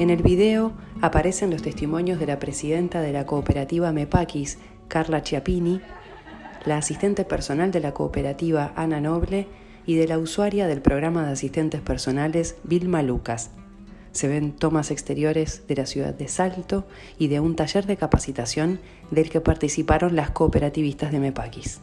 En el video aparecen los testimonios de la presidenta de la cooperativa Mepaquis, Carla Chiapini, la asistente personal de la cooperativa Ana Noble y de la usuaria del programa de asistentes personales Vilma Lucas. Se ven tomas exteriores de la ciudad de Salto y de un taller de capacitación del que participaron las cooperativistas de Mepaquis.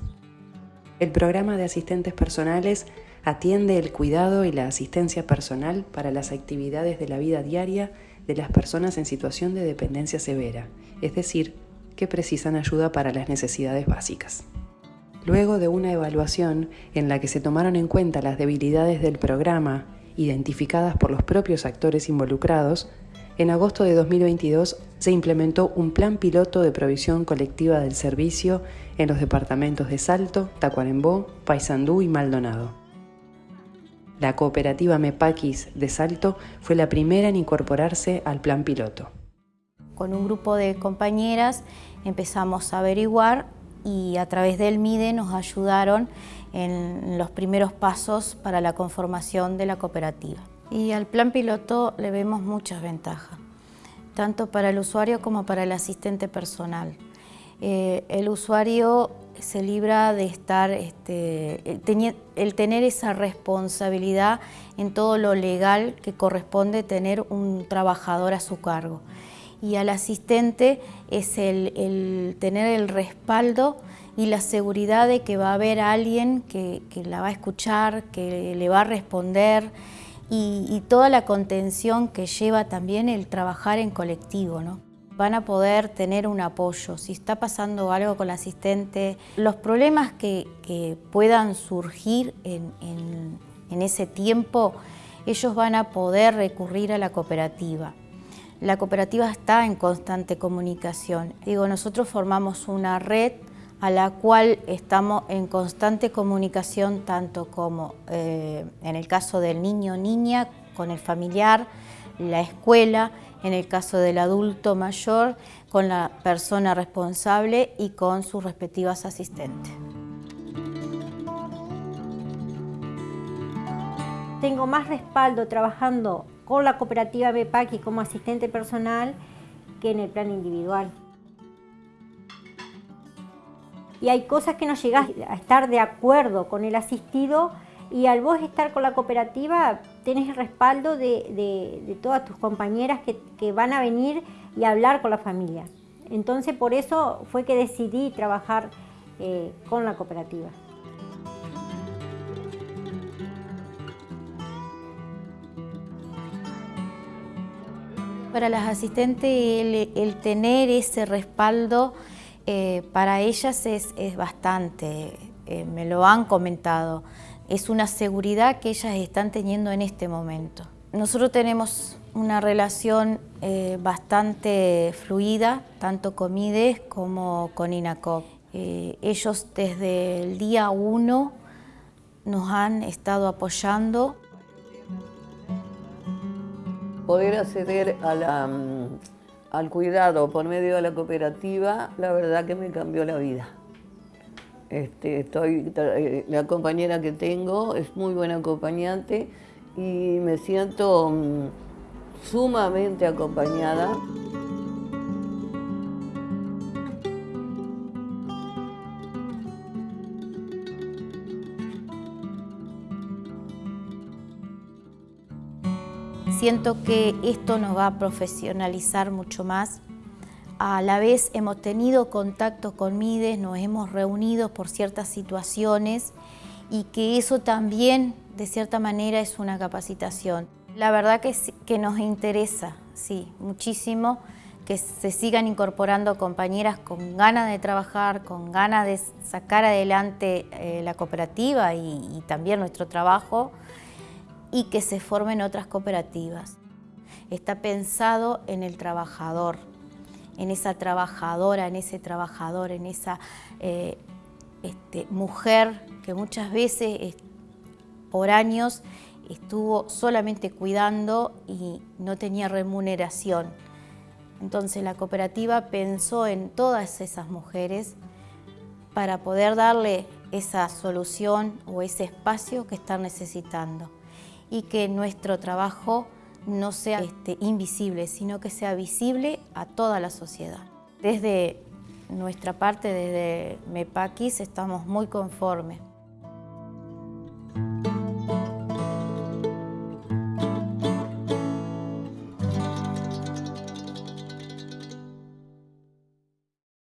El programa de asistentes personales atiende el cuidado y la asistencia personal para las actividades de la vida diaria de las personas en situación de dependencia severa, es decir, que precisan ayuda para las necesidades básicas. Luego de una evaluación en la que se tomaron en cuenta las debilidades del programa, identificadas por los propios actores involucrados, en agosto de 2022 se implementó un plan piloto de provisión colectiva del servicio en los departamentos de Salto, Tacuarembó, Paysandú y Maldonado. La cooperativa Mepaquis de Salto fue la primera en incorporarse al plan piloto. Con un grupo de compañeras empezamos a averiguar y a través del MIDE nos ayudaron en los primeros pasos para la conformación de la cooperativa. Y al plan piloto le vemos muchas ventajas, tanto para el usuario como para el asistente personal. Eh, el usuario se libra de estar, este, el tener esa responsabilidad en todo lo legal que corresponde tener un trabajador a su cargo y al asistente es el, tener el respaldo y la seguridad de que va a haber alguien que, la va a escuchar, que le va a responder y, toda la contención que lleva también el trabajar en colectivo. ¿no? Van a poder tener un apoyo. Si está pasando algo con el asistente, los problemas que, puedan surgir en, en ese tiempo, ellos van a poder recurrir a la cooperativa. La cooperativa está en constante comunicación. Digo, nosotros formamos una red a la cual estamos en constante comunicación tanto como eh, en el caso del niño o niña, con el familiar, la escuela, en el caso del adulto mayor, con la persona responsable y con sus respectivas asistentes. Tengo más respaldo trabajando con la cooperativa BEPAC como asistente personal que en el plan individual. Y hay cosas que no llegas a estar de acuerdo con el asistido y al vos estar con la cooperativa tenés el respaldo de, todas tus compañeras que, van a venir y hablar con la familia. Entonces por eso fue que decidí trabajar eh, con la cooperativa. Para las asistentes el, tener ese respaldo eh, para ellas es, bastante, eh, me lo han comentado, es una seguridad que ellas están teniendo en este momento. Nosotros tenemos una relación eh, bastante fluida, tanto con MIDES como con INACOP. ellos desde el día uno nos han estado apoyando poder acceder mm, al cuidado por medio de la cooperativa, la verdad que me cambió la vida. Este, estoy, eh, la compañera que tengo es muy buena acompañante y me siento mm, sumamente acompañada. Siento que esto nos va a profesionalizar mucho más. A la vez hemos tenido contacto con MIDES, nos hemos reunido por ciertas situaciones y que eso también, de cierta manera, es una capacitación. La verdad que, que nos interesa, sí, muchísimo, que se sigan incorporando compañeras con ganas de trabajar, con ganas de sacar adelante eh, la cooperativa y también nuestro trabajo y que se formen otras cooperativas. Está pensado en el trabajador, en esa trabajadora, en ese trabajador, en esa eh, este, mujer que muchas veces por años estuvo solamente cuidando y no tenía remuneración. Entonces la cooperativa pensó en todas esas mujeres para poder darle esa solución o ese espacio que están necesitando y que nuestro trabajo no sea este, invisible, sino que sea visible a toda la sociedad. Desde nuestra parte, desde MEPAQUIS, estamos muy conformes.